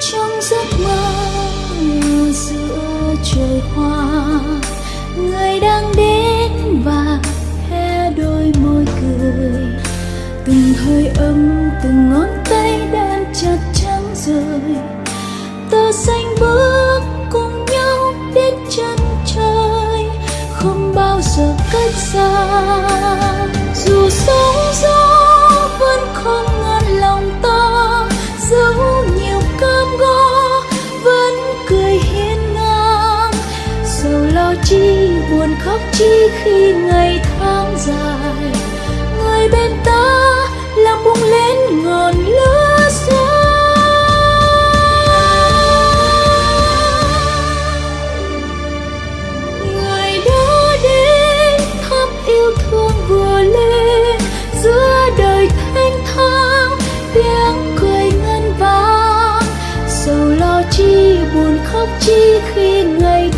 trong giấc mơ giữa trời hoa, người đang đến và hé đôi môi cười. Từng hơi ấm, từng ngón tay đan chặt trắng rời. Tơ xanh bước cùng nhau đến chân trời, không bao giờ cách xa. Buồn khóc chi khi ngày tháng dài. Người bên ta làm bung lên ngọn lửa xa người đã đến thắp yêu thương vừa lên. Giữa đời thanh thang, tiếng cười ngân vang. Sầu lo chi, buồn khóc chi khi ngày